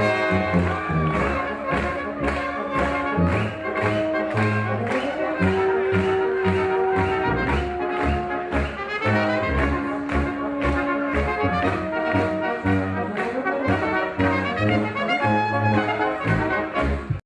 Música